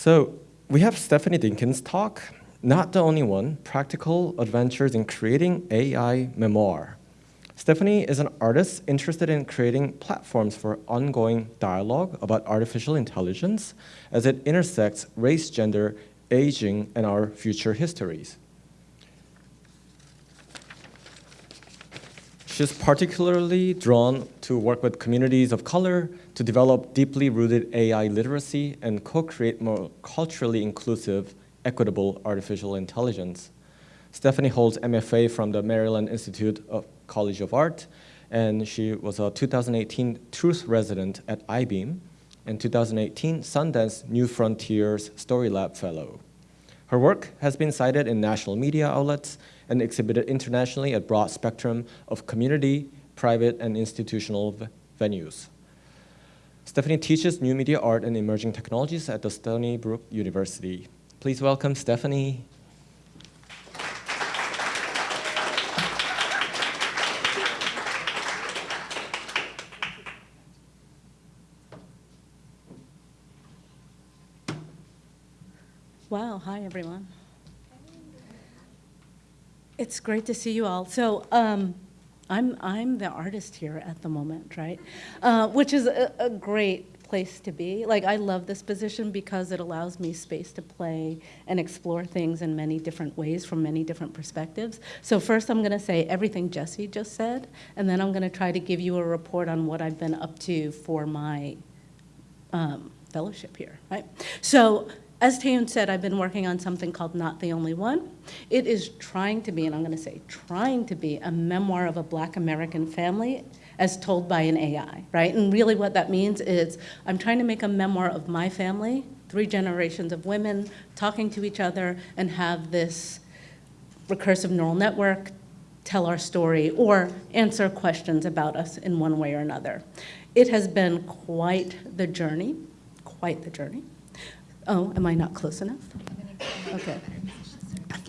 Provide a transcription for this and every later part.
So we have Stephanie Dinkins' talk, not the only one, Practical Adventures in Creating AI Memoir. Stephanie is an artist interested in creating platforms for ongoing dialogue about artificial intelligence as it intersects race, gender, aging, and our future histories. She's particularly drawn to work with communities of color to develop deeply rooted AI literacy and co-create more culturally inclusive, equitable artificial intelligence. Stephanie holds MFA from the Maryland Institute of College of Art, and she was a 2018 Truth resident at Eyebeam, and 2018 Sundance New Frontiers Story Lab Fellow. Her work has been cited in national media outlets and exhibited internationally at broad spectrum of community, private, and institutional venues. Stephanie teaches new media art and emerging technologies at the Stony Brook University. Please welcome Stephanie. Wow, hi everyone. It's great to see you all. So um, I'm, I'm the artist here at the moment, right? Uh, which is a, a great place to be. Like I love this position because it allows me space to play and explore things in many different ways from many different perspectives. So first I'm gonna say everything Jessie just said, and then I'm gonna try to give you a report on what I've been up to for my um, fellowship here, right? So as Taeyoon said, I've been working on something called Not the Only One. It is trying to be, and I'm going to say trying to be, a memoir of a black American family as told by an AI, right? And really what that means is I'm trying to make a memoir of my family, three generations of women talking to each other and have this recursive neural network tell our story or answer questions about us in one way or another. It has been quite the journey, quite the journey. Oh, am I not close enough? Okay.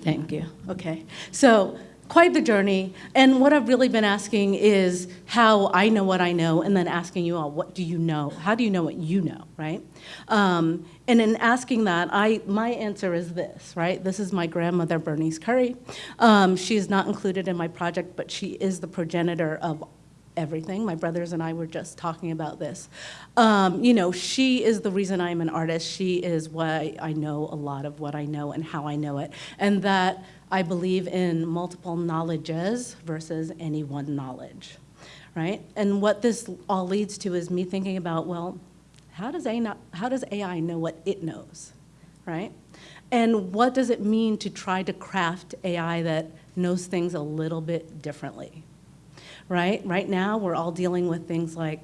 Thank you. Okay. So quite the journey. And what I've really been asking is how I know what I know, and then asking you all, what do you know? How do you know what you know, right? Um, and in asking that, I my answer is this, right? This is my grandmother, Bernice Curry. Um, she is not included in my project, but she is the progenitor of everything. My brothers and I were just talking about this. Um, you know, she is the reason I'm an artist. She is why I know a lot of what I know and how I know it. And that I believe in multiple knowledges versus any one knowledge, right? And what this all leads to is me thinking about, well, how does, AI, how does AI know what it knows, right? And what does it mean to try to craft AI that knows things a little bit differently, right? Right now, we're all dealing with things like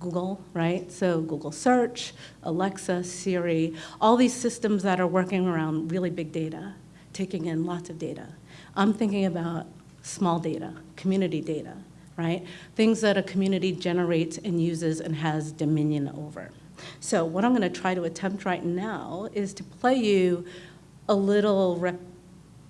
Google, right? So Google Search, Alexa, Siri, all these systems that are working around really big data, taking in lots of data. I'm thinking about small data, community data, right? Things that a community generates and uses and has dominion over. So what I'm gonna try to attempt right now is to play you a little rep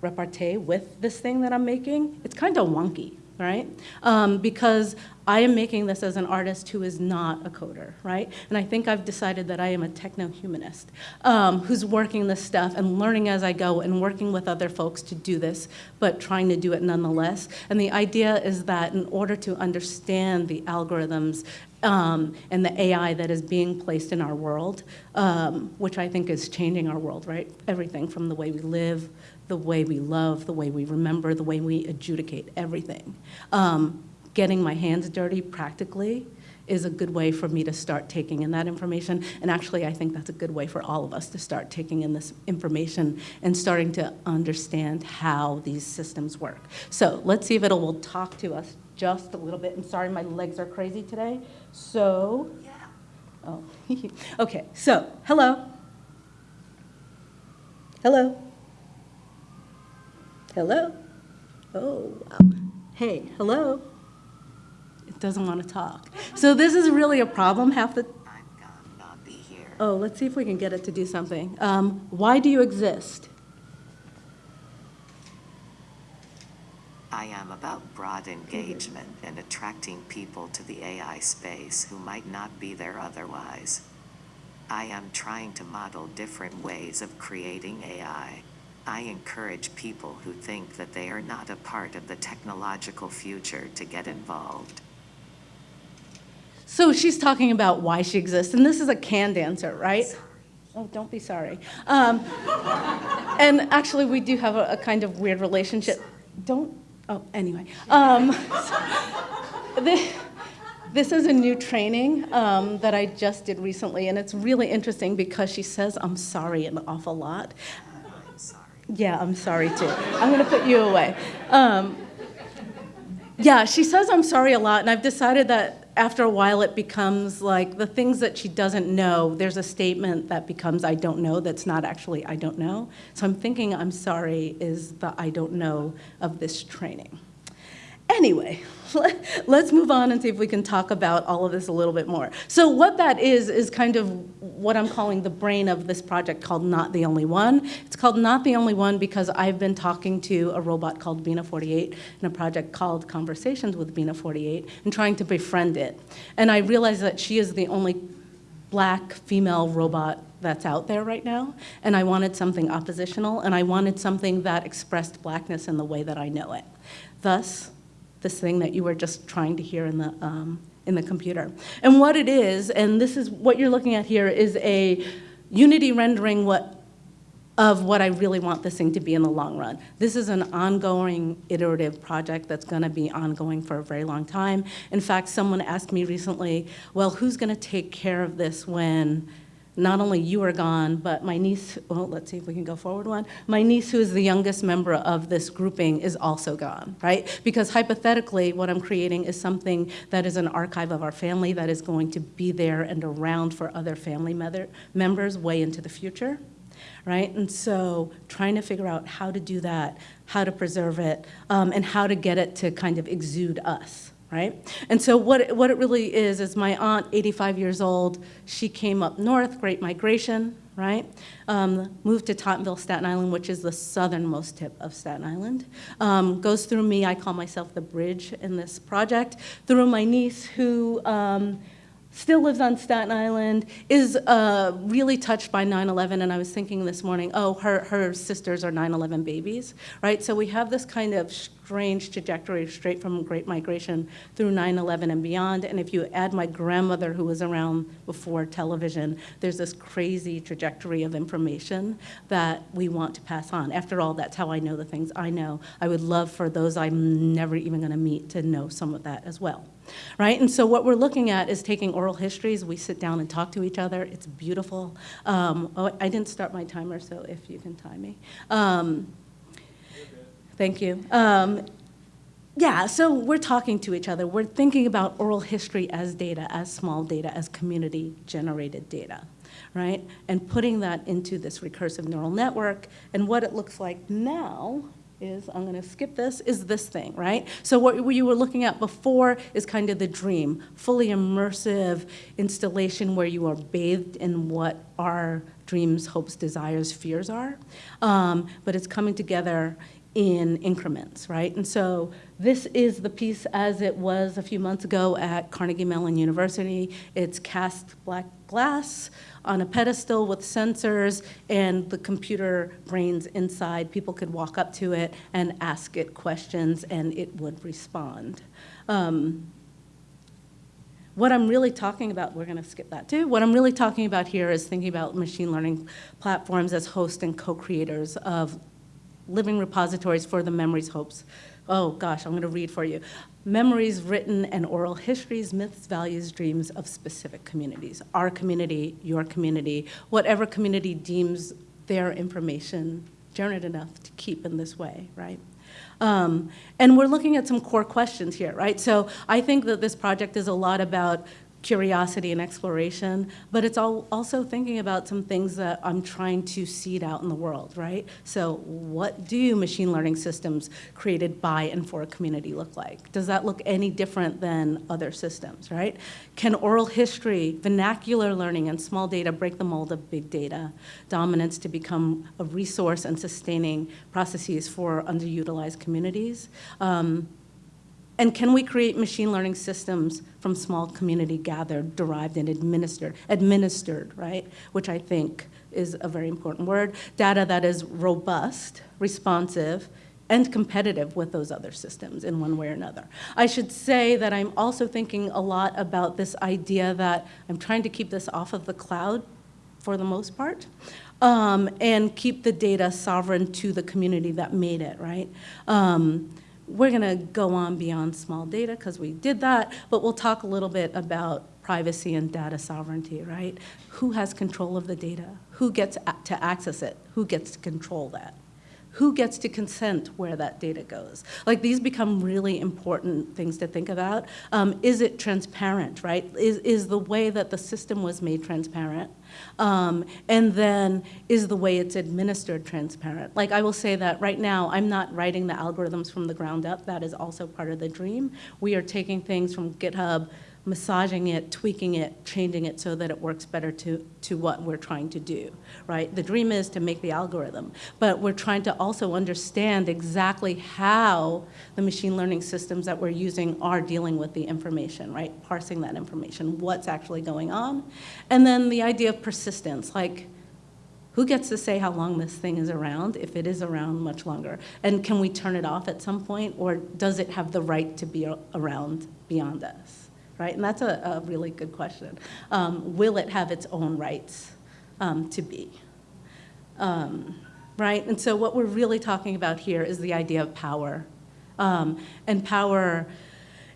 repartee with this thing that I'm making. It's kind of wonky, right? Um, because I am making this as an artist who is not a coder, right? And I think I've decided that I am a techno-humanist um, who's working this stuff and learning as I go and working with other folks to do this, but trying to do it nonetheless. And the idea is that in order to understand the algorithms um, and the AI that is being placed in our world, um, which I think is changing our world, right? Everything from the way we live, the way we love, the way we remember, the way we adjudicate everything. Um, getting my hands dirty practically is a good way for me to start taking in that information. And actually, I think that's a good way for all of us to start taking in this information and starting to understand how these systems work. So let's see if it will talk to us just a little bit. And sorry, my legs are crazy today. So, yeah. Oh, okay. So, hello. Hello. Hello? Oh, wow. Hey, hello? It doesn't want to talk. So this is really a problem half the... I'm gonna not be here. Oh, let's see if we can get it to do something. Um, why do you exist? I am about broad engagement and attracting people to the AI space who might not be there otherwise. I am trying to model different ways of creating AI. I encourage people who think that they are not a part of the technological future to get involved. So she's talking about why she exists, and this is a canned answer, right? Oh, don't be sorry. Um, and actually, we do have a, a kind of weird relationship. Don't. Oh, anyway. Um, this, this is a new training um, that I just did recently, and it's really interesting because she says I'm sorry an awful lot. Yeah, I'm sorry too. I'm gonna put you away. Um, yeah, she says I'm sorry a lot, and I've decided that after a while it becomes like the things that she doesn't know, there's a statement that becomes I don't know that's not actually I don't know. So I'm thinking I'm sorry is the I don't know of this training. Anyway, let's move on and see if we can talk about all of this a little bit more. So what that is, is kind of what I'm calling the brain of this project called Not the Only One. It's called Not the Only One because I've been talking to a robot called Bina 48 in a project called Conversations with Bina 48 and trying to befriend it. And I realized that she is the only black female robot that's out there right now, and I wanted something oppositional, and I wanted something that expressed blackness in the way that I know it. Thus, this thing that you were just trying to hear in the, um, in the computer. And what it is, and this is what you're looking at here, is a Unity rendering what, of what I really want this thing to be in the long run. This is an ongoing iterative project that's gonna be ongoing for a very long time. In fact, someone asked me recently, well, who's gonna take care of this when not only you are gone, but my niece, well, let's see if we can go forward one. My niece, who is the youngest member of this grouping, is also gone, right? Because hypothetically, what I'm creating is something that is an archive of our family that is going to be there and around for other family members way into the future, right? And so trying to figure out how to do that, how to preserve it, um, and how to get it to kind of exude us, right? And so what it, what it really is, is my aunt, 85 years old, she came up north, Great Migration, right? Um, moved to Tottenville, Staten Island, which is the southernmost tip of Staten Island. Um, goes through me, I call myself the bridge in this project, through my niece who um, still lives on Staten Island, is uh, really touched by 9-11, and I was thinking this morning, oh, her, her sisters are 9-11 babies, right? So we have this kind of strange trajectory straight from Great Migration through 9-11 and beyond, and if you add my grandmother who was around before television, there's this crazy trajectory of information that we want to pass on. After all, that's how I know the things I know. I would love for those I'm never even gonna meet to know some of that as well right? And so what we're looking at is taking oral histories. We sit down and talk to each other. It's beautiful. Um, oh, I didn't start my timer, so if you can time me. Um, thank you. Um, yeah, so we're talking to each other. We're thinking about oral history as data, as small data, as community-generated data, right? And putting that into this recursive neural network. And what it looks like now is, I'm gonna skip this, is this thing, right? So what you were looking at before is kind of the dream, fully immersive installation where you are bathed in what our dreams, hopes, desires, fears are. Um, but it's coming together in increments, right? And so this is the piece as it was a few months ago at Carnegie Mellon University. It's cast black glass on a pedestal with sensors and the computer brains inside. People could walk up to it and ask it questions and it would respond. Um, what I'm really talking about, we're going to skip that too. What I'm really talking about here is thinking about machine learning platforms as hosts and co-creators of living repositories for the memories, hopes. Oh gosh, I'm gonna read for you. Memories, written, and oral histories, myths, values, dreams of specific communities. Our community, your community, whatever community deems their information generate enough to keep in this way, right? Um, and we're looking at some core questions here, right? So I think that this project is a lot about curiosity and exploration, but it's all also thinking about some things that I'm trying to seed out in the world, right? So what do machine learning systems created by and for a community look like? Does that look any different than other systems, right? Can oral history, vernacular learning, and small data break the mold of big data dominance to become a resource and sustaining processes for underutilized communities? Um, and can we create machine learning systems from small community gathered, derived, and administered, administered, right? Which I think is a very important word. Data that is robust, responsive, and competitive with those other systems in one way or another. I should say that I'm also thinking a lot about this idea that I'm trying to keep this off of the cloud for the most part, um, and keep the data sovereign to the community that made it, right? Um, we're going to go on beyond small data because we did that, but we'll talk a little bit about privacy and data sovereignty, right? Who has control of the data? Who gets to access it? Who gets to control that? Who gets to consent where that data goes? Like these become really important things to think about. Um, is it transparent, right? Is, is the way that the system was made transparent? Um, and then is the way it's administered transparent? Like I will say that right now, I'm not writing the algorithms from the ground up. That is also part of the dream. We are taking things from GitHub massaging it, tweaking it, changing it so that it works better to, to what we're trying to do, right? The dream is to make the algorithm, but we're trying to also understand exactly how the machine learning systems that we're using are dealing with the information, right? Parsing that information, what's actually going on. And then the idea of persistence, like who gets to say how long this thing is around, if it is around much longer? And can we turn it off at some point, or does it have the right to be around beyond us? Right? And that's a, a really good question. Um, will it have its own rights um, to be? Um, right? And so what we're really talking about here is the idea of power. Um, and power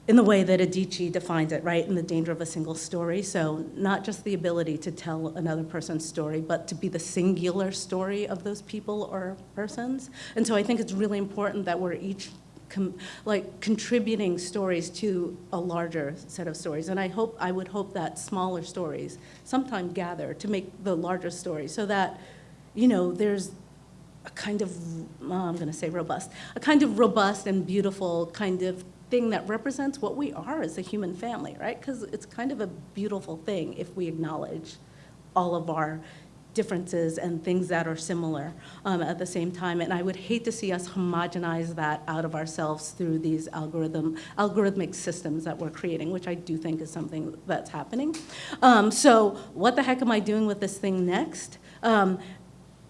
in the way that Adichie defines it, right, in the danger of a single story. So not just the ability to tell another person's story, but to be the singular story of those people or persons. And so I think it's really important that we're each like contributing stories to a larger set of stories. And I hope, I would hope that smaller stories sometime gather to make the larger story so that, you know, there's a kind of, I'm gonna say robust, a kind of robust and beautiful kind of thing that represents what we are as a human family, right? Because it's kind of a beautiful thing if we acknowledge all of our differences and things that are similar um, at the same time. And I would hate to see us homogenize that out of ourselves through these algorithm, algorithmic systems that we're creating, which I do think is something that's happening. Um, so what the heck am I doing with this thing next? Um,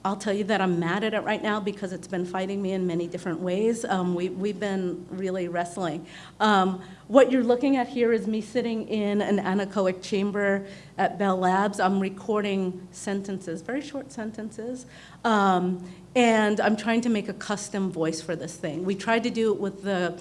I'll tell you that I'm mad at it right now because it's been fighting me in many different ways. Um, we, we've been really wrestling. Um, what you're looking at here is me sitting in an anechoic chamber at Bell Labs. I'm recording sentences, very short sentences, um, and I'm trying to make a custom voice for this thing. We tried to do it with the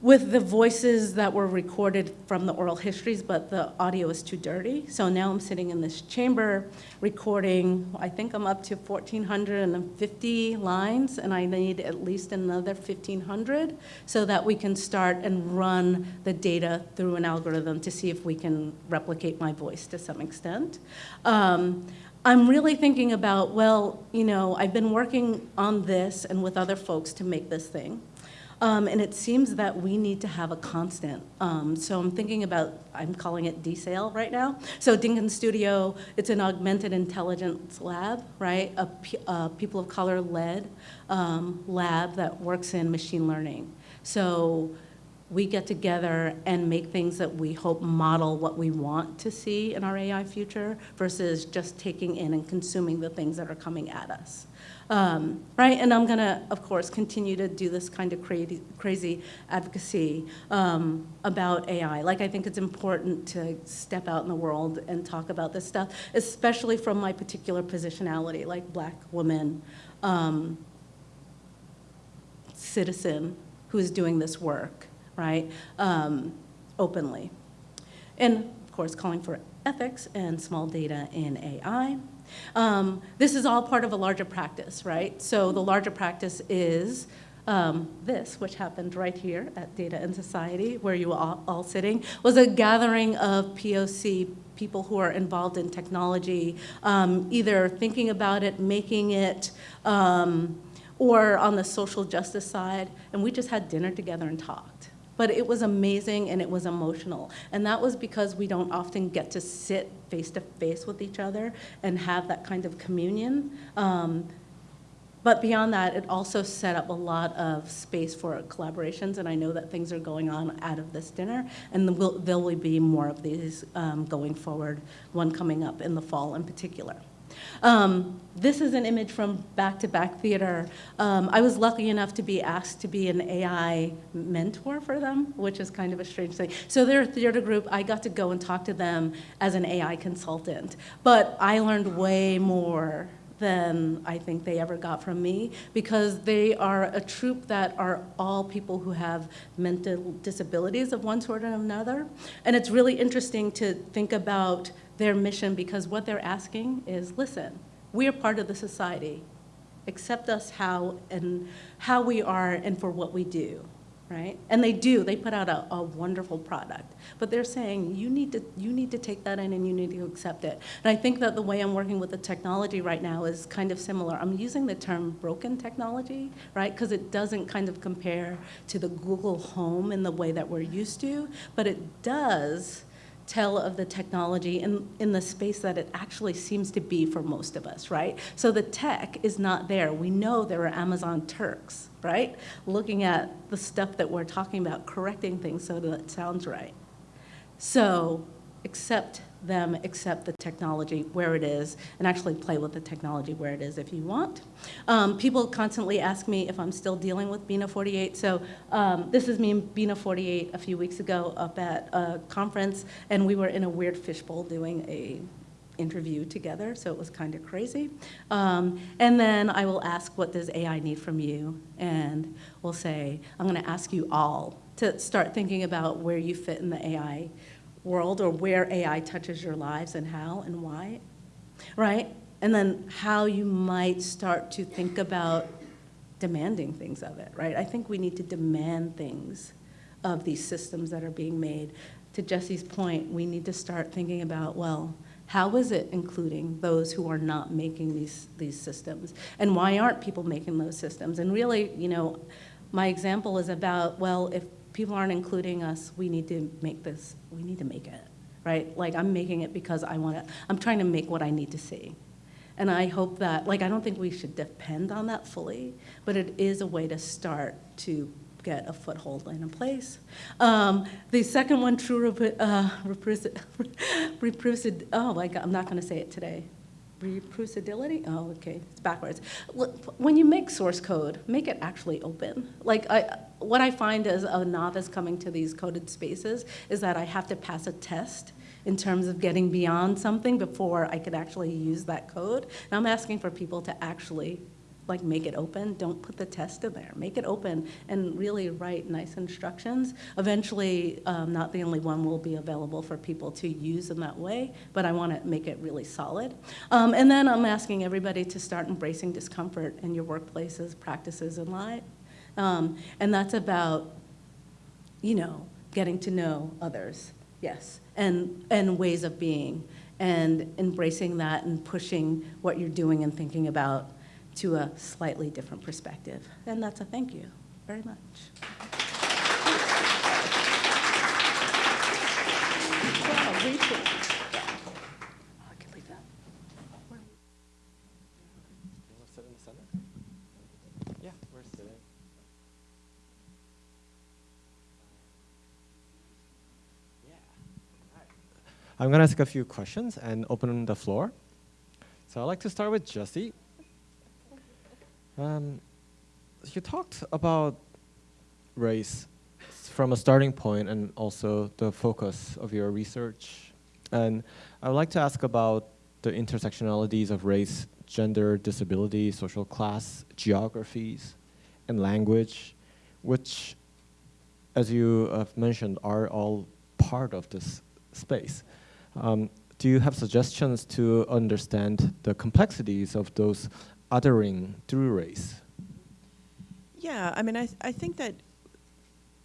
with the voices that were recorded from the oral histories, but the audio is too dirty. So now I'm sitting in this chamber recording, I think I'm up to 1,450 lines, and I need at least another 1,500 so that we can start and run the data through an algorithm to see if we can replicate my voice to some extent. Um, I'm really thinking about, well, you know, I've been working on this and with other folks to make this thing. Um, and it seems that we need to have a constant. Um, so I'm thinking about, I'm calling it DSAIL right now. So Dinkin Studio, it's an augmented intelligence lab, right? A, a people of color led um, lab that works in machine learning. So we get together and make things that we hope model what we want to see in our AI future versus just taking in and consuming the things that are coming at us. Um, right? And I'm going to, of course, continue to do this kind of crazy, crazy advocacy um, about AI. Like, I think it's important to step out in the world and talk about this stuff, especially from my particular positionality, like black woman, um, citizen who's doing this work, right, um, openly. And, of course, calling for ethics and small data in AI. Um, this is all part of a larger practice, right? So the larger practice is um, this, which happened right here at Data and Society, where you were all, all, sitting, was a gathering of POC people who are involved in technology, um, either thinking about it, making it, um, or on the social justice side, and we just had dinner together and talked. But it was amazing and it was emotional. And that was because we don't often get to sit face to face with each other and have that kind of communion. Um, but beyond that, it also set up a lot of space for collaborations, and I know that things are going on out of this dinner, and there will, be more of these um, going forward, one coming up in the fall in particular. Um, this is an image from Back to Back Theater. Um, I was lucky enough to be asked to be an AI mentor for them, which is kind of a strange thing. So they're a theater group. I got to go and talk to them as an AI consultant. But I learned way more than I think they ever got from me because they are a troupe that are all people who have mental disabilities of one sort or another. And it's really interesting to think about their mission because what they're asking is, listen, we are part of the society. Accept us how and how we are and for what we do, right? And they do. They put out a, a wonderful product. But they're saying you need to you need to take that in and you need to accept it. And I think that the way I'm working with the technology right now is kind of similar. I'm using the term broken technology, right? Because it doesn't kind of compare to the Google Home in the way that we're used to, but it does tell of the technology in, in the space that it actually seems to be for most of us, right? So the tech is not there. We know there are Amazon Turks, right? Looking at the stuff that we're talking about, correcting things so that it sounds right. So accept them, accept the technology where it is, and actually play with the technology where it is if you want. Um, people constantly ask me if I'm still dealing with Bina 48. So um, this is me and Bina 48 a few weeks ago up at a conference, and we were in a weird fishbowl doing a interview together, so it was kind of crazy. Um, and then I will ask, what does AI need from you? And we'll say, I'm gonna ask you all to start thinking about where you fit in the AI world or where AI touches your lives and how and why, right? And then how you might start to think about demanding things of it, right? I think we need to demand things of these systems that are being made. To Jessie's point, we need to start thinking about, well, how is it including those who are not making these, these systems? And why aren't people making those systems? And really, you know, my example is about, well, if people aren't including us, we need to make this, we need to make it, right? Like I'm making it because I want to, I'm trying to make what I need to see. And I hope that, like, I don't think we should depend on that fully, but it is a way to start to get a foothold in a place. Um, the second one, true uh, oh my God, I'm not going to say it today. Reproducibility? Oh, okay, it's backwards. When you make source code, make it actually open. Like, I, what I find as a novice coming to these coded spaces is that I have to pass a test in terms of getting beyond something before I could actually use that code. And I'm asking for people to actually like make it open. Don't put the test in there. Make it open and really write nice instructions. Eventually, um, not the only one will be available for people to use in that way, but I want to make it really solid. Um, and then I'm asking everybody to start embracing discomfort in your workplaces, practices, and life. Um, and that's about, you know, getting to know others, yes, and, and ways of being, and embracing that and pushing what you're doing and thinking about to a slightly different perspective. And that's a thank you very much. Yeah, we're sitting. Yeah. I'm going to ask a few questions and open the floor. So I'd like to start with Jessie. Um, you talked about race from a starting point and also the focus of your research. And I would like to ask about the intersectionalities of race, gender, disability, social class, geographies, and language, which, as you have mentioned, are all part of this space. Um, do you have suggestions to understand the complexities of those othering through race? Yeah, I mean, I, I think that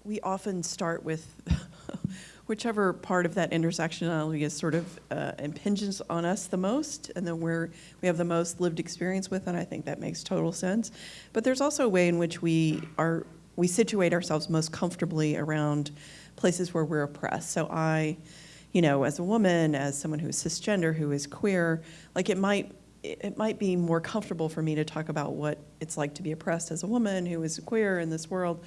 we often start with whichever part of that intersectionality is sort of uh, impinges on us the most, and then we're, we have the most lived experience with, and I think that makes total sense. But there's also a way in which we are we situate ourselves most comfortably around places where we're oppressed. So I, you know, as a woman, as someone who is cisgender, who is queer, like it might it, might be more comfortable for me to talk about what it's like to be oppressed as a woman who is queer in this world.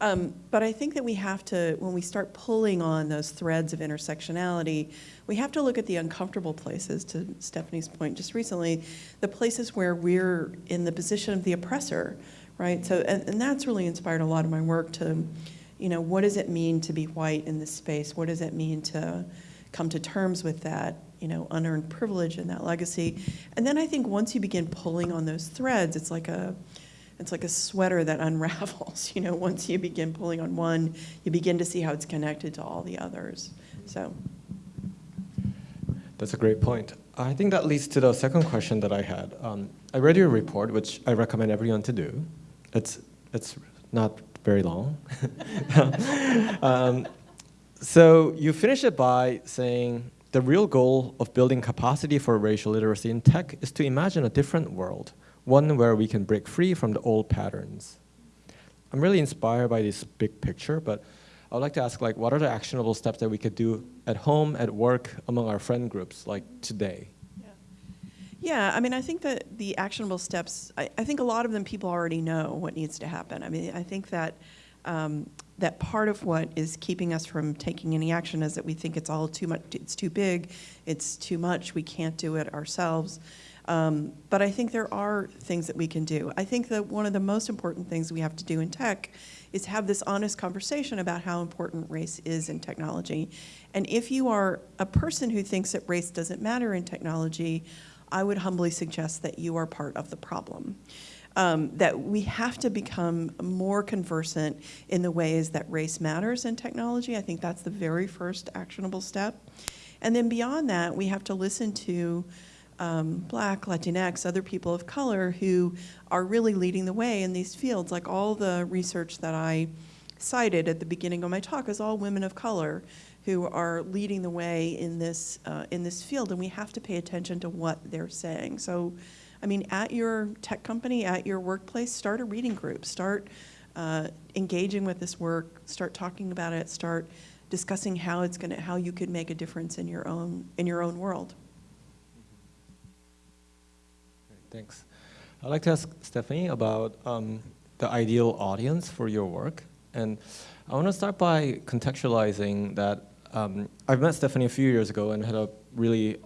Um, but I think that we have to, when we start pulling on those threads of intersectionality, we have to look at the uncomfortable places, to Stephanie's point just recently, the places where we're in the position of the oppressor, right? So, and, and that's really inspired a lot of my work to, you know, what does it mean to be white in this space? What does it mean to come to terms with that, you know, unearned privilege and that legacy? And then I think once you begin pulling on those threads, it's like a, it's like a sweater that unravels. You know, once you begin pulling on one, you begin to see how it's connected to all the others. So, That's a great point. I think that leads to the second question that I had. Um, I read your report, which I recommend everyone to do. It's, it's not very long. um, so you finish it by saying, the real goal of building capacity for racial literacy in tech is to imagine a different world, one where we can break free from the old patterns. I'm really inspired by this big picture, but I would like to ask, like, what are the actionable steps that we could do at home, at work, among our friend groups, like today? yeah, I mean, I think that the actionable steps, I, I think a lot of them people already know what needs to happen. I mean, I think that um, that part of what is keeping us from taking any action is that we think it's all too much, it's too big, it's too much, we can't do it ourselves. Um, but I think there are things that we can do. I think that one of the most important things we have to do in tech is have this honest conversation about how important race is in technology. And if you are a person who thinks that race doesn't matter in technology, I would humbly suggest that you are part of the problem. Um, that we have to become more conversant in the ways that race matters in technology. I think that's the very first actionable step. And then beyond that, we have to listen to um, Black, Latinx, other people of color who are really leading the way in these fields. Like all the research that I cited at the beginning of my talk is all women of color who are leading the way in this uh, in this field, and we have to pay attention to what they're saying. So, I mean, at your tech company, at your workplace, start a reading group, start uh, engaging with this work, start talking about it, start discussing how it's going to how you could make a difference in your own in your own world. Thanks. I'd like to ask Stephanie about um, the ideal audience for your work. And I want to start by contextualizing that um, I've met Stephanie a few years ago and had a really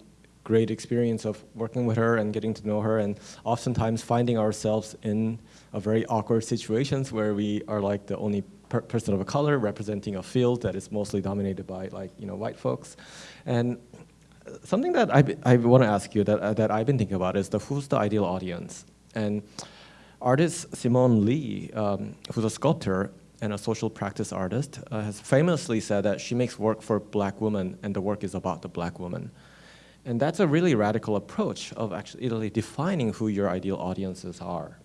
great experience of working with her and getting to know her and oftentimes finding ourselves in a very awkward situations where we are like the only per person of a color representing a field that is mostly dominated by like, you know, white folks. And something that I, I want to ask you that, uh, that I've been thinking about is the who's the ideal audience? And artist Simone Leigh, um, who's a sculptor and a social practice artist, uh, has famously said that she makes work for black women and the work is about the black woman. And that's a really radical approach of actually defining who your ideal audiences are.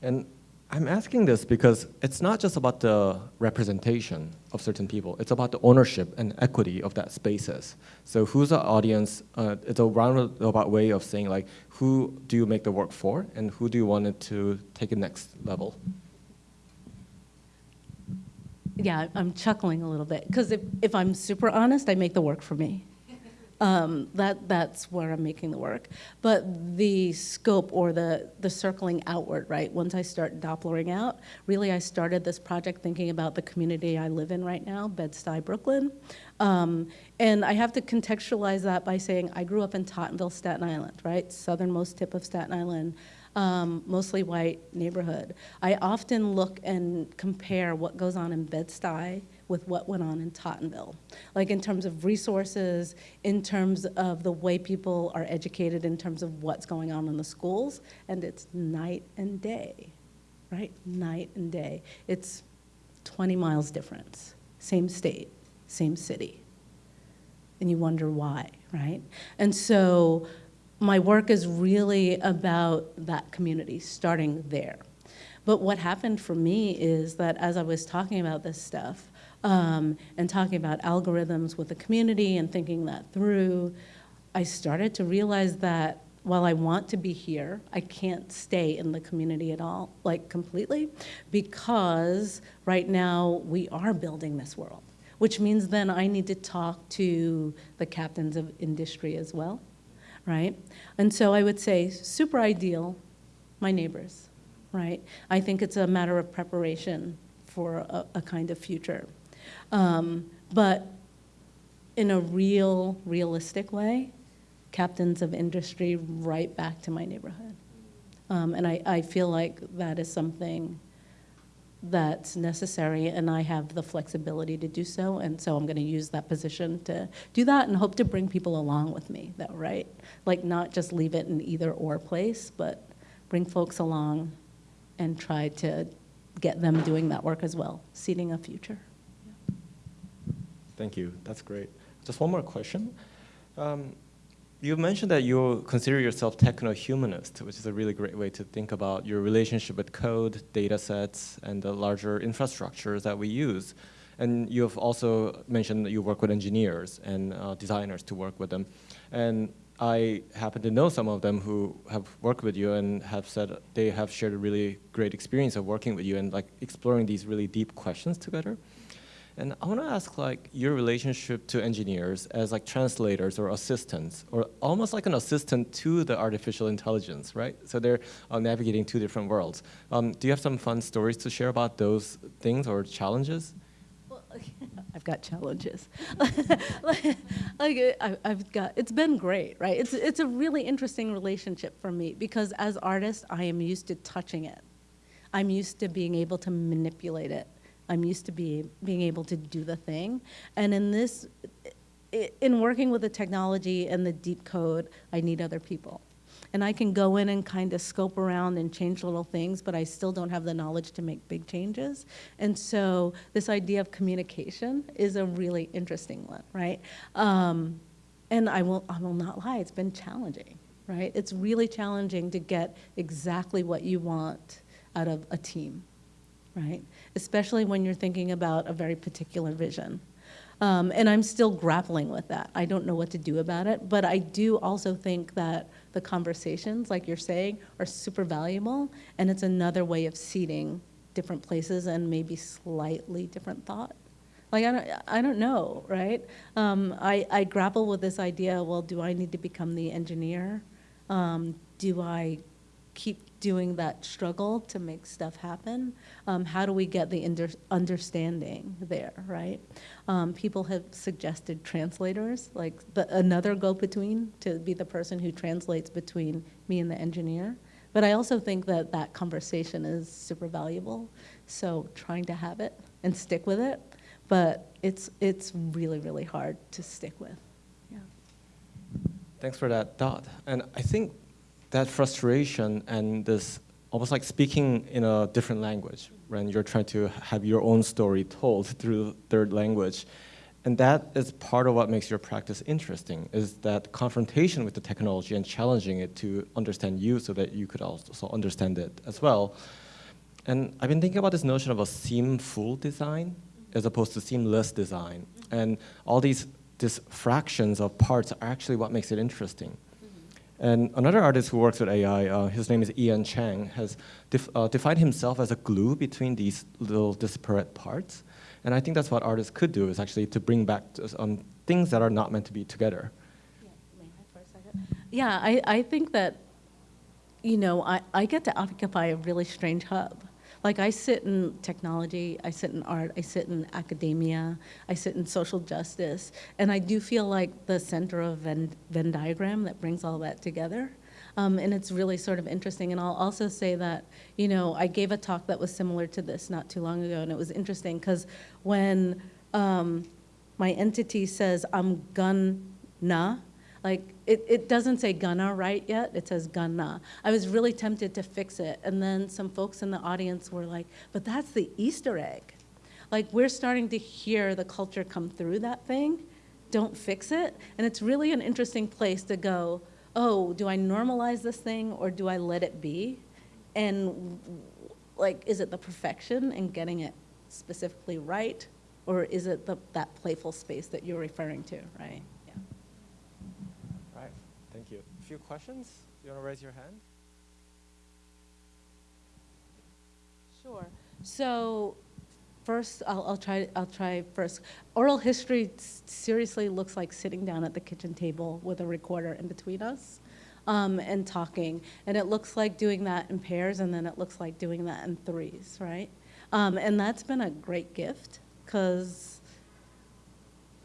And I'm asking this because it's not just about the representation of certain people, it's about the ownership and equity of that spaces. So who's the audience, uh, it's a roundabout way of saying like, who do you make the work for and who do you want it to take it next level? Yeah, I'm chuckling a little bit, because if, if I'm super honest, I make the work for me. Um, that, that's where I'm making the work. But the scope or the, the circling outward, right? Once I start Dopplering out, really I started this project thinking about the community I live in right now, Bed-Stuy, Brooklyn. Um, and I have to contextualize that by saying I grew up in Tottenville, Staten Island, right? Southernmost tip of Staten Island. Um, mostly white neighborhood. I often look and compare what goes on in Bed-Stuy with what went on in Tottenville. Like in terms of resources, in terms of the way people are educated, in terms of what's going on in the schools, and it's night and day, right? Night and day. It's 20 miles difference, same state, same city. And you wonder why, right? And so my work is really about that community, starting there. But what happened for me is that as I was talking about this stuff, um, and talking about algorithms with the community and thinking that through, I started to realize that while I want to be here, I can't stay in the community at all, like completely, because right now we are building this world, which means then I need to talk to the captains of industry as well, right? And so I would say super ideal, my neighbors, right? I think it's a matter of preparation for a, a kind of future. Um, but in a real, realistic way, captains of industry right back to my neighborhood. Um, and I, I feel like that is something that's necessary, and I have the flexibility to do so. And so I'm going to use that position to do that and hope to bring people along with me, though, right? Like, not just leave it in either or place, but bring folks along and try to get them doing that work as well, seeding a future. Thank you. That's great. Just one more question. Um, you mentioned that you consider yourself techno-humanist, which is a really great way to think about your relationship with code, data sets, and the larger infrastructures that we use. And you have also mentioned that you work with engineers and uh, designers to work with them. And I happen to know some of them who have worked with you and have said they have shared a really great experience of working with you and like exploring these really deep questions together. And I want to ask like your relationship to engineers as like translators or assistants, or almost like an assistant to the artificial intelligence, right? So they're uh, navigating two different worlds. Um, do you have some fun stories to share about those things or challenges? Well, I've got challenges. like, I, I've got, it's been great, right? It's, it's a really interesting relationship for me because as artists, I am used to touching it. I'm used to being able to manipulate it. I'm used to be, being able to do the thing. And in this, in working with the technology and the deep code, I need other people. And I can go in and kind of scope around and change little things, but I still don't have the knowledge to make big changes. And so this idea of communication is a really interesting one, right? Um, and I will, I will not lie, it's been challenging, right? It's really challenging to get exactly what you want out of a team right? Especially when you're thinking about a very particular vision. Um, and I'm still grappling with that. I don't know what to do about it, but I do also think that the conversations, like you're saying, are super valuable, and it's another way of seeding different places and maybe slightly different thought. Like, I don't, I don't know, right? Um, I, I grapple with this idea, well, do I need to become the engineer? Um, do I keep doing that struggle to make stuff happen? Um, how do we get the understanding there, right? Um, people have suggested translators, like the, another go-between to be the person who translates between me and the engineer. But I also think that that conversation is super valuable. So trying to have it and stick with it, but it's, it's really, really hard to stick with. Yeah. Thanks for that thought. And I think that frustration and this almost like speaking in a different language when you're trying to have your own story told through third language. And that is part of what makes your practice interesting, is that confrontation with the technology and challenging it to understand you so that you could also understand it as well. And I've been thinking about this notion of a seam-full design as opposed to seamless design. And all these, these fractions of parts are actually what makes it interesting. And another artist who works with AI, uh, his name is Ian Cheng, has def uh, defined himself as a glue between these little disparate parts. And I think that's what artists could do, is actually to bring back um, things that are not meant to be together. Yeah, I, I think that, you know, I, I get to occupy a really strange hub. Like I sit in technology, I sit in art, I sit in academia, I sit in social justice, and I do feel like the center of Venn, Venn diagram that brings all that together. Um, and it's really sort of interesting. And I'll also say that, you know, I gave a talk that was similar to this not too long ago, and it was interesting because when um, my entity says, I'm gonna, like, it, it doesn't say gonna right yet, it says gonna. I was really tempted to fix it, and then some folks in the audience were like, but that's the Easter egg. Like, we're starting to hear the culture come through that thing. Don't fix it. And it's really an interesting place to go, oh, do I normalize this thing or do I let it be? And like, is it the perfection and getting it specifically right? Or is it the, that playful space that you're referring to, right? Few questions? You want to raise your hand? Sure. So first, I'll, I'll try, I'll try first. Oral history seriously looks like sitting down at the kitchen table with a recorder in between us um, and talking. And it looks like doing that in pairs, and then it looks like doing that in threes, right? Um, and that's been a great gift because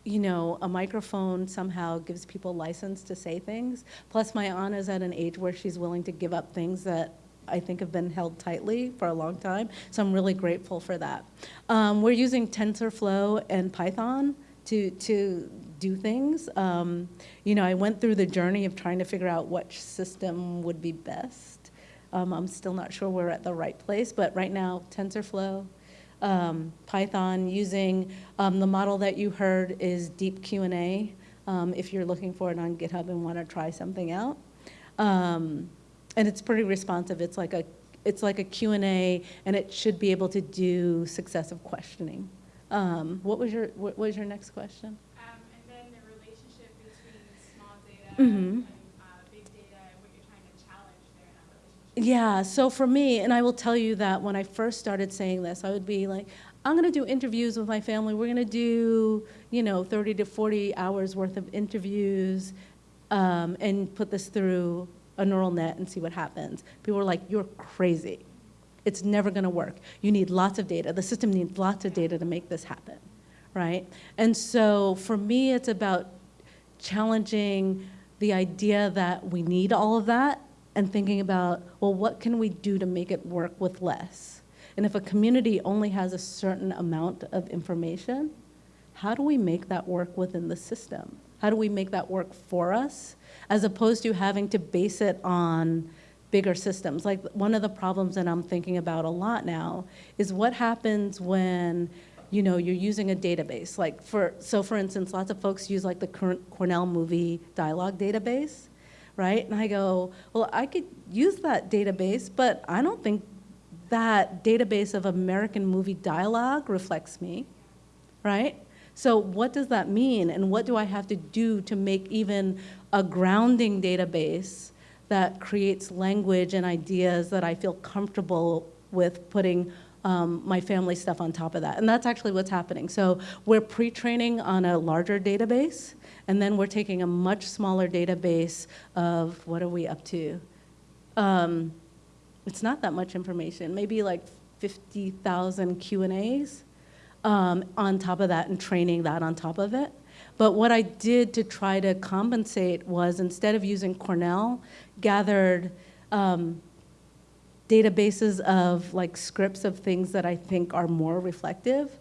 you know, a microphone somehow gives people license to say things. Plus, my aunt is at an age where she's willing to give up things that I think have been held tightly for a long time. So I'm really grateful for that. Um, we're using TensorFlow and Python to, to do things. Um, you know, I went through the journey of trying to figure out which system would be best. Um, I'm still not sure we're at the right place, but right now, TensorFlow, um, Python using um, the model that you heard is Deep Q&A. Um, if you're looking for it on GitHub and want to try something out, um, and it's pretty responsive. It's like a it's like a Q&A, and it should be able to do successive questioning. Um, what was your what was your next question? Um, and then the relationship between small data Mhm. and uh, big data and what you're trying to challenge there in that relationship. Yeah, so for me, and I will tell you that when I first started saying this, I would be like, I'm going to do interviews with my family. We're going to do, you know, 30 to 40 hours worth of interviews um, and put this through a neural net and see what happens. People were like, you're crazy. It's never going to work. You need lots of data. The system needs lots of data to make this happen, right? And so for me, it's about challenging the idea that we need all of that and thinking about, well, what can we do to make it work with less? And if a community only has a certain amount of information, how do we make that work within the system? How do we make that work for us as opposed to having to base it on bigger systems? Like one of the problems that I'm thinking about a lot now is what happens when you know you're using a database like for so for instance lots of folks use like the current Cornell movie dialogue database right and I go well I could use that database but I don't think that database of American movie dialogue reflects me right? So what does that mean, and what do I have to do to make even a grounding database that creates language and ideas that I feel comfortable with putting um, my family stuff on top of that? And that's actually what's happening. So we're pre-training on a larger database, and then we're taking a much smaller database of, what are we up to? Um, it's not that much information, maybe like 50,000 Q and A's um, on top of that and training that on top of it. But what I did to try to compensate was instead of using Cornell, gathered um, databases of like scripts of things that I think are more reflective.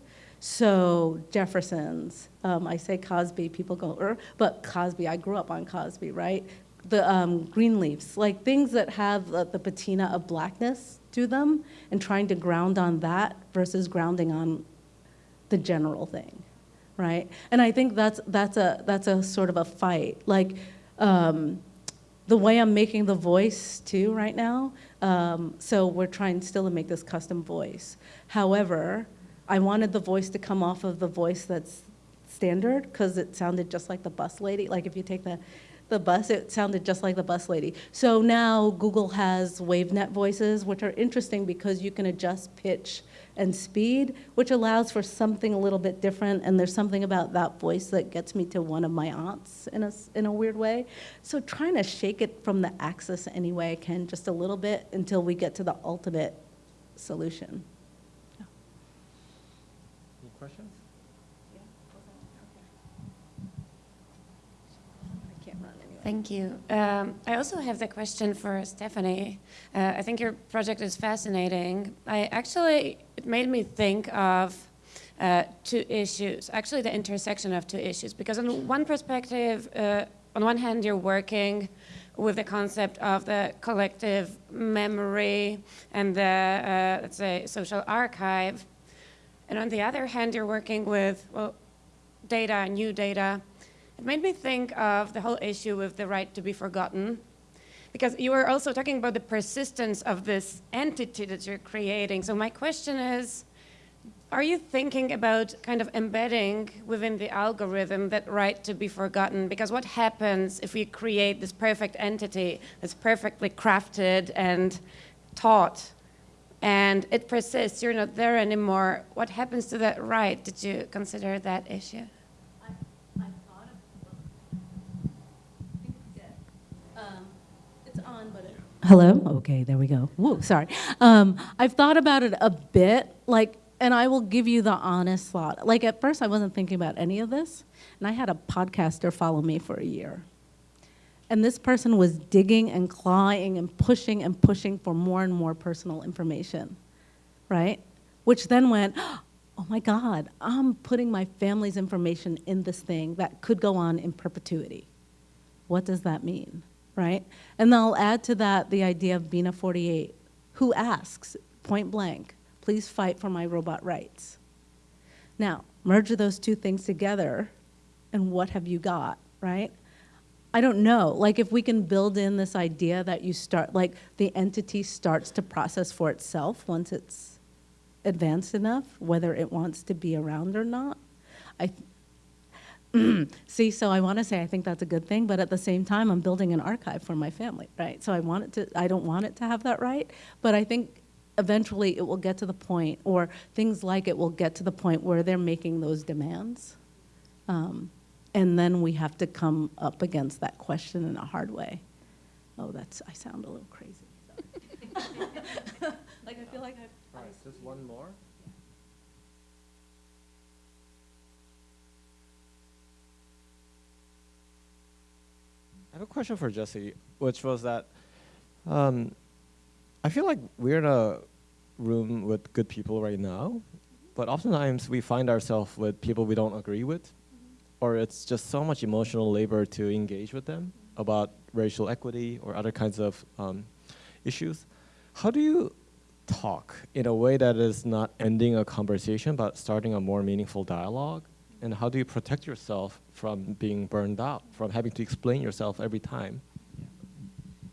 So Jefferson's, um, I say Cosby, people go, er, but Cosby, I grew up on Cosby, right? The um, Greenleafs, like things that have the, the patina of blackness to them and trying to ground on that versus grounding on the general thing, right? And I think that's that's a that's a sort of a fight. Like um, the way I'm making the voice too right now. Um, so we're trying still to make this custom voice. However, I wanted the voice to come off of the voice that's standard because it sounded just like the bus lady. Like if you take the the bus, it sounded just like the bus lady. So now Google has WaveNet voices, which are interesting because you can adjust pitch and speed, which allows for something a little bit different. And there's something about that voice that gets me to one of my aunts in a, in a weird way. So trying to shake it from the axis any way I can, just a little bit, until we get to the ultimate solution. Any questions? I can't run anyway. Thank you. Um, I also have the question for Stephanie. Uh, I think your project is fascinating. I actually, it made me think of uh, two issues, actually the intersection of two issues, because on one perspective, uh, on one hand, you're working with the concept of the collective memory and the, uh, let's say, social archive. And on the other hand, you're working with, well, data, new data. It made me think of the whole issue with the right to be forgotten. Because you were also talking about the persistence of this entity that you're creating. So my question is, are you thinking about kind of embedding within the algorithm that right to be forgotten? Because what happens if we create this perfect entity that's perfectly crafted and taught and it persists, you're not there anymore, what happens to that right? Did you consider that issue? It's on, but it. Hello? Okay, there we go. Sorry. Um, I've thought about it a bit, like, and I will give you the honest thought. Like, at first, I wasn't thinking about any of this, and I had a podcaster follow me for a year. And this person was digging and clawing and pushing and pushing for more and more personal information, right? Which then went, oh my God, I'm putting my family's information in this thing that could go on in perpetuity. What does that mean, right? And then I'll add to that the idea of Bina 48, who asks, point blank, please fight for my robot rights. Now, merge those two things together, and what have you got, right? I don't know. Like, if we can build in this idea that you start, like, the entity starts to process for itself once it's advanced enough, whether it wants to be around or not. I, see, so I want to say I think that's a good thing, but at the same time, I'm building an archive for my family, right? So I want it to, I don't want it to have that right, but I think eventually it will get to the point, or things like it will get to the point where they're making those demands. Um, and then we have to come up against that question in a hard way. Oh, that's, I sound a little crazy. like, I feel like I've. All right, just one more. Have a question for Jessie, which was that um, I feel like we're in a room with good people right now, but oftentimes we find ourselves with people we don't agree with, or it's just so much emotional labor to engage with them about racial equity or other kinds of um, issues. How do you talk in a way that is not ending a conversation but starting a more meaningful dialogue? And how do you protect yourself from being burned out, from having to explain yourself every time?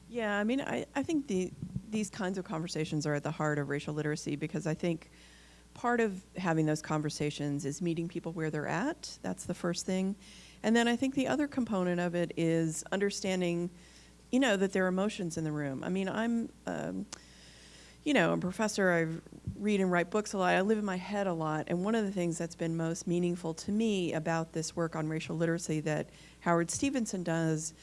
Yeah, I mean, I, I think the, these kinds of conversations are at the heart of racial literacy because I think part of having those conversations is meeting people where they're at. That's the first thing. And then I think the other component of it is understanding, you know, that there are emotions in the room. I mean, I'm, um, you know, a professor, I read and write books a lot. I live in my head a lot. And one of the things that's been most meaningful to me about this work on racial literacy that Howard Stevenson does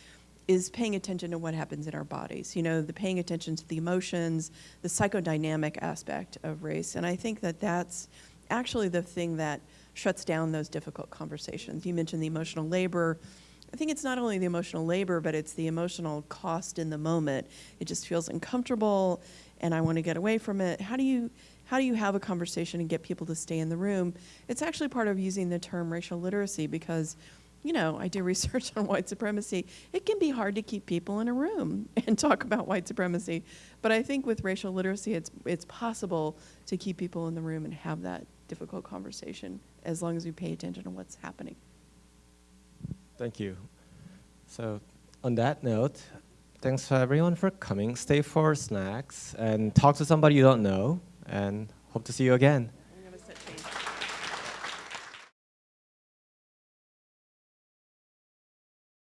is paying attention to what happens in our bodies. You know, the paying attention to the emotions, the psychodynamic aspect of race. And I think that that's actually the thing that shuts down those difficult conversations. You mentioned the emotional labor. I think it's not only the emotional labor, but it's the emotional cost in the moment. It just feels uncomfortable and I want to get away from it. How do you how do you have a conversation and get people to stay in the room? It's actually part of using the term racial literacy because you know, I do research on white supremacy. It can be hard to keep people in a room and talk about white supremacy. But I think with racial literacy, it's, it's possible to keep people in the room and have that difficult conversation as long as we pay attention to what's happening. Thank you. So, on that note, thanks for everyone for coming. Stay for snacks and talk to somebody you don't know, and hope to see you again.